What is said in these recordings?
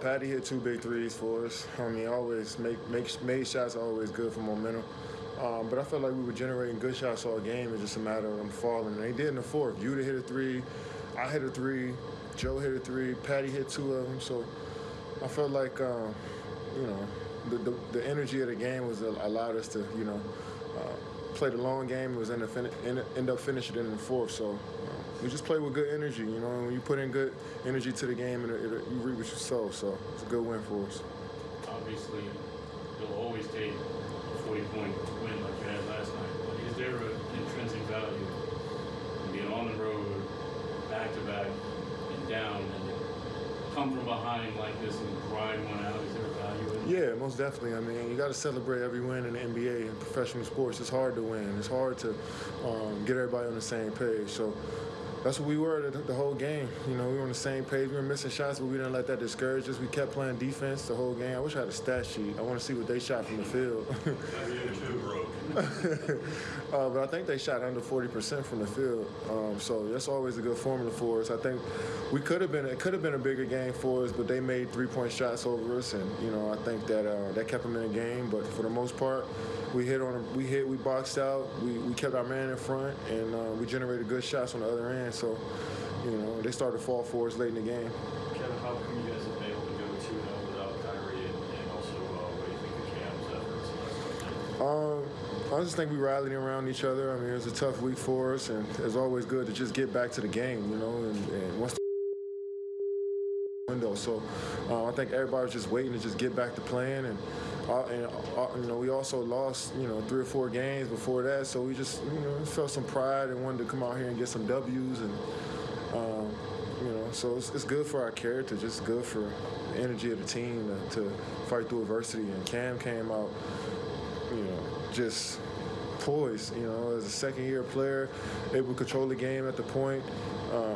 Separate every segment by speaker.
Speaker 1: Patty hit two big threes for us. I mean, always make make made shots always good for momentum. Um, but I felt like we were generating good shots all game. It's just a matter of them falling. And they did in the fourth. Yuta hit a three, I hit a three, Joe hit a three, Patty hit two of them. So I felt like, um, you know, the, the, the energy of the game was allowed us to, you know, uh, play a long game. It was end up, fin- end up finishing in the fourth. So uh, we just play with good energy. You know, when you put in good energy to the game, and you reap what you sow. So it's a good win for us.
Speaker 2: Obviously, you'll always take a 40 point win like you had last night. But is there an intrinsic value in being on the road, back to back, and down, come from behind like this and grind one out? Is there a value in it?
Speaker 1: Yeah, most definitely. I mean, you got to celebrate every win in the NBA and professional sports. It's hard to win. It's hard to um, get everybody on the same page. So that's what we were the, the, whole game. You know, we were on the same page. We were missing shots, but we didn't let that discourage us. We kept playing defense the whole game. I wish I had a stat sheet. I want to see what they shot from the field. uh, but I think they shot under 40% from the field. Um, so that's always a good formula for us. I think we could have been it could have been a bigger game for us, but they made three point shots over us, and you know I think that uh, that kept them in the game. But for the most part, we hit on we hit we boxed out. We, we kept our man in front, and uh, we generated good shots on the other end. So you know they started to fall for us late in the game.
Speaker 3: Kevin, how come you guys have been able to go 2 0 without Kyrie, and, and also uh, what do you think of Cam's efforts?
Speaker 1: Um, I just think we rallied around each other. I mean, it was a tough week for us, and it's always good to just get back to the game, you know. And, and once the window, so uh, I think everybody was just waiting to just get back to playing, and uh, and uh, you know we also lost you know three or four games before that, so we just you know felt some pride and wanted to come out here and get some W's, and um, you know so it's, it's, good for our character, just good for the energy of the team to, to fight through adversity. And Cam came out, just poised, you know, as a second year player, able to control the game at the point. Uh,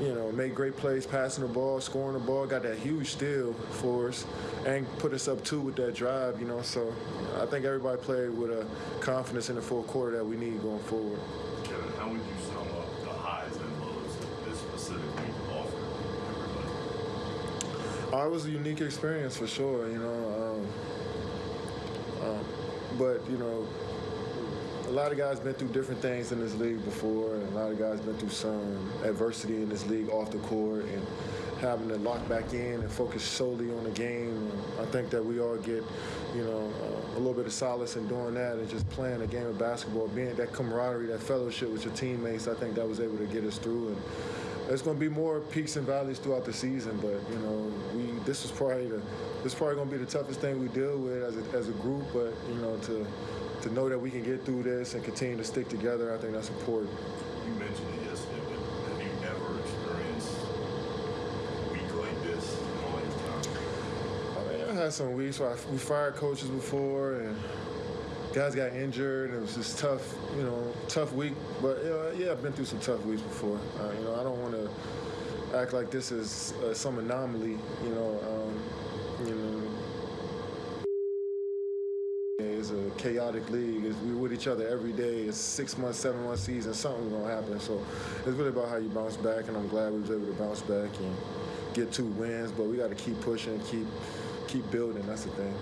Speaker 1: you know, made great plays passing the ball, scoring the ball, got that huge steal for us, and put us up two with that drive, you know. So I think everybody played with a confidence in the fourth quarter that we need going forward.
Speaker 4: Kevin, how would you sum up the highs and lows that this specific week offered everybody?
Speaker 1: Uh, it was a unique experience for sure, you know. Um, um, but, you know, a lot of guys been through different things in this league before, and a lot of guys been through some adversity in this league off the court, and having to lock back in and focus solely on the game. I think that we all get, you know, uh, a little bit of solace in doing that and just playing a game of basketball, being that camaraderie, that fellowship with your teammates. I think that was able to get us through. And there's going to be more peaks and valleys throughout the season, but you know, we this is probably the this is probably going to be the toughest thing we deal with as a, as a group. But you know, to to know that we can get through this and continue to stick together, I think that's important.
Speaker 4: You mentioned it yesterday, but have you ever experienced a week like this in all your time?
Speaker 1: I mean, I had some weeks where I, we fired coaches before and guys got injured and it was just tough, you know, tough week. But know, yeah, I've been through some tough weeks before. Uh, you know, I don't want to act like this is uh, some anomaly. You know, um, you know it's a chaotic league. It's, we're with each other every day. It's six months, seven month season. Something's gonna happen. So it's really about how you bounce back, and I'm glad we was able to bounce back and get two wins. But we got to keep pushing, keep keep building. That's the thing.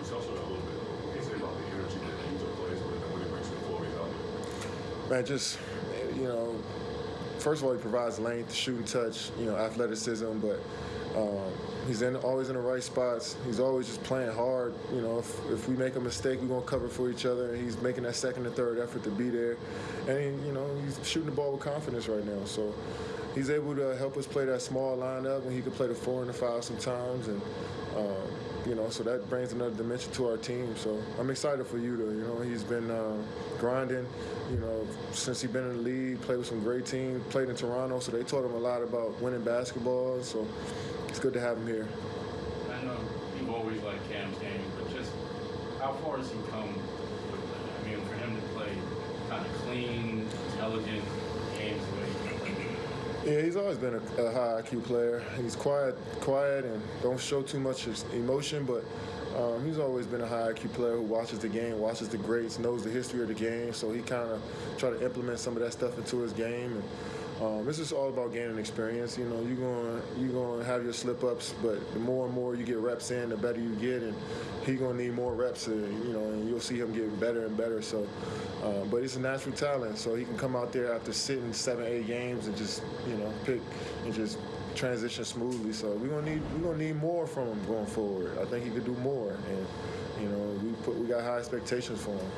Speaker 4: It's also a little bit. What can you say about the energy that Angel plays with and what he brings to the floor out
Speaker 1: Man, just you know, first of all, he provides length, shooting touch, you know, athleticism, but. Um, he's in, always in the right spots. He's always just playing hard. You know, if, if we make a mistake, we're gonna cover for each other. And he's making that second and third effort to be there. And you know, he's shooting the ball with confidence right now. So he's able to help us play that small lineup and he can play the four and the five sometimes. And um, you know, so that brings another dimension to our team. So I'm excited for Yuta. You know, he's been uh, grinding. You know, since he's been in the league, played with some great teams, played in Toronto, so they taught him a lot about winning basketball. So it's good to have him here.
Speaker 2: I know you've always liked Cam's game, but just how far has he come? I mean, for him to play kind of clean, intelligent games the way he play.
Speaker 1: Yeah, he's always been a, a, high IQ player. He's quiet, quiet, and don't show too much emotion. But Um, he's always been a high IQ player who watches the game, watches the greats, knows the history of the game. So he kind of try to implement some of that stuff into his game. And um, it's just all about gaining experience. You know, you're going you're going to have your slip ups, but the more and more you get reps in, the better you get. And he's going to need more reps. And, you know, and you'll see him getting better and better. So, um, but he's a natural talent, so he can come out there after sitting seven, eight games and just you know pick and just transition smoothly. So we're gonna need we're gonna need more from him going forward. I think he could do more, and you know we put we got high expectations for him.